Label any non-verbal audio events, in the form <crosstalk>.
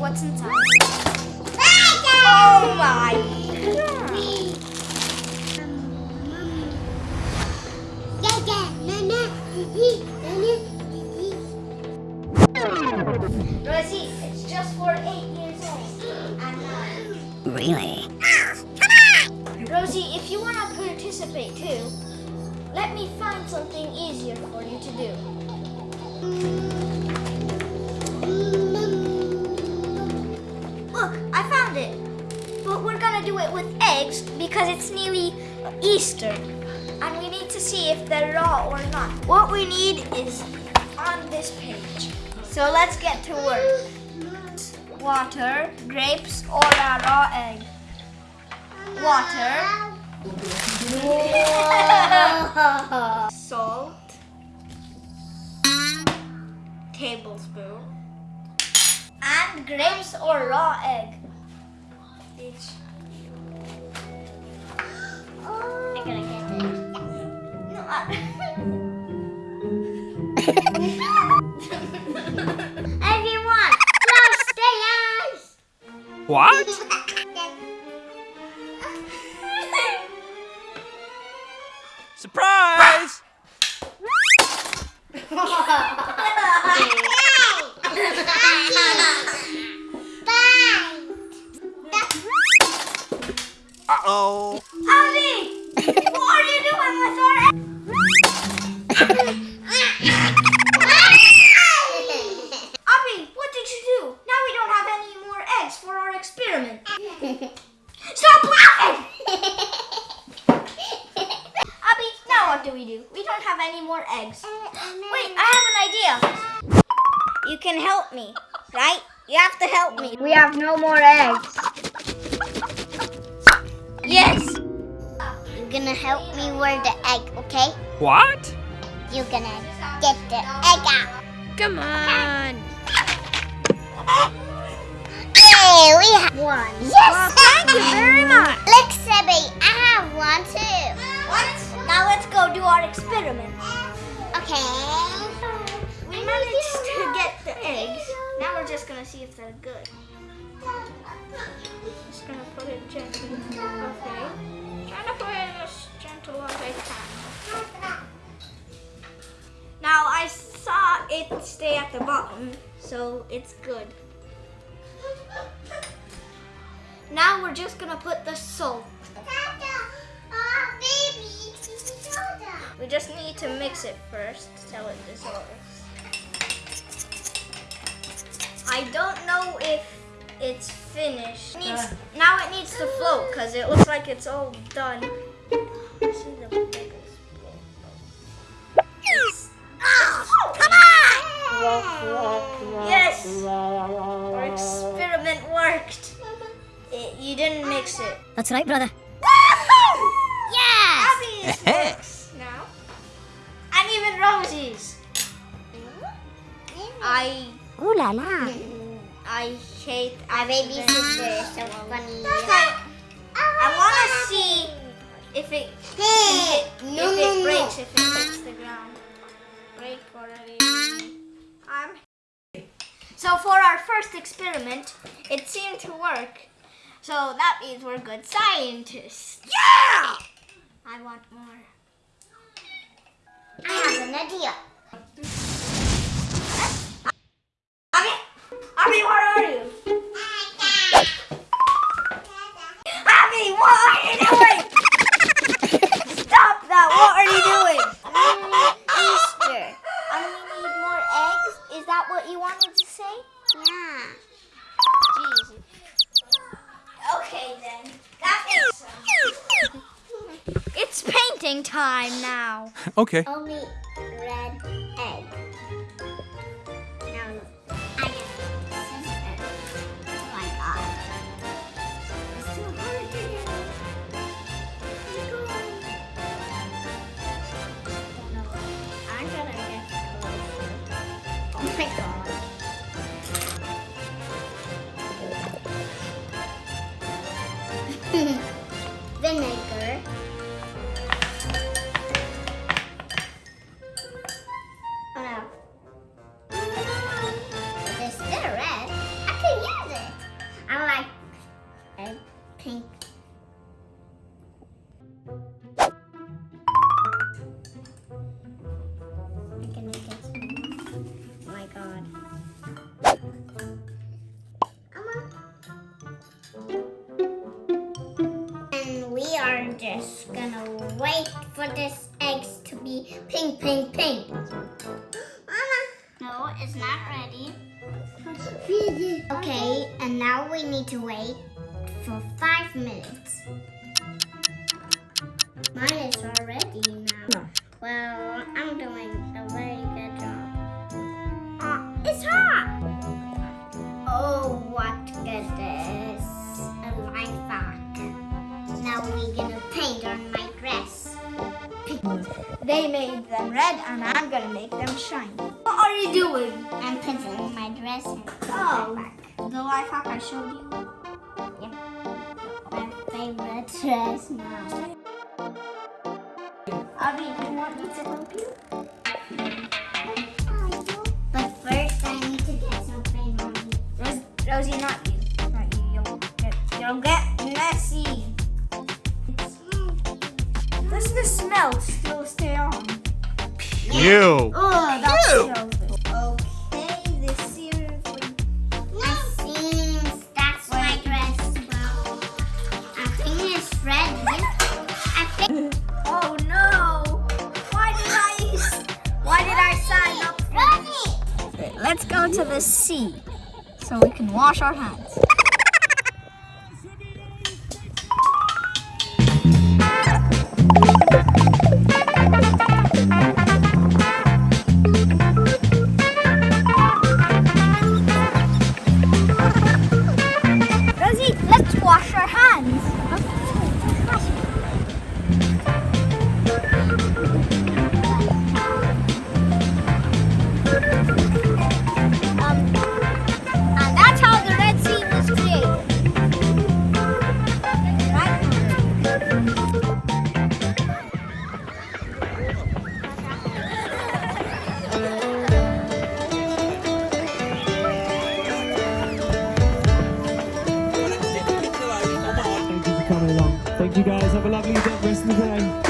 what's inside. Oh my Rosie, it's just for eight years old. And nine. Really? Rosie, if you want to participate too, let me find something easier for you to do. Mm. We're gonna do it with eggs because it's nearly Easter. And we need to see if they're raw or not. What we need is on this page. So let's get to work. Water, grapes, or a raw egg. Water. <laughs> Salt. Tablespoon. And grapes or raw egg. Each. I'm gonna get it. No, Everyone, close the eyes. What? What Abby, what did you do? Now we don't have any more eggs for our experiment. Stop laughing! Abby, now what do we do? We don't have any more eggs. Wait, I have an idea. You can help me, right? You have to help me. We have no more eggs. Gonna help me wear the egg, okay? What? You're gonna get the egg out. Come on. Yay, we have One. Yes! thank you very much. Look, Sebby, I have one too. What? Now let's go do our experiment. Okay. We managed to get the eggs. Now we're just gonna see if they're good. At so it's good. Now we're just gonna put the salt. We just need to mix it first till it dissolves. I don't know if it's finished. It needs, now it needs to float because it looks like it's all done. Yes! Our experiment worked. It, you didn't mix it. That's right, brother. Yes! Abby's works <laughs> now. And even Rosie's. I Ooh la la. I hate Our baby accidents. sister is so funny. I want to see if it Hey, if no, it no, no. breaks if it hits the ground. Break already. I'm. So for our first experiment, it seemed to work. So that means we're good scientists. Yeah! I want more. I have an idea. Abby, Abby, where are you? It's time now. <laughs> Okay. Only just gonna wait for this eggs to be pink, pink, pink. Mama. No, it's not ready. Okay, and now we need to wait for five minutes. Mine is already now. Well, I'm doing a very good job. Ah, it's hot! Oh, them red and I'm gonna make them shine. What are you doing? I'm putting my dress in Oh. my back. The life hack I showed you. My favorite dress now. Abby, do you want me to help you? But first I need to get something on me. Ros- Rosie, not you. Not you. You'll get, you'll get messy. Does the smell still stay on? You. Oh, that's Ew. so Okay, this seriously. It seems that's my dress. Well, I think it's ready. I think Oh no! Why did I? Why did I sign up? let's go to the sea so we can wash our hands. Thank you guys. Have a lovely day. rest of the day.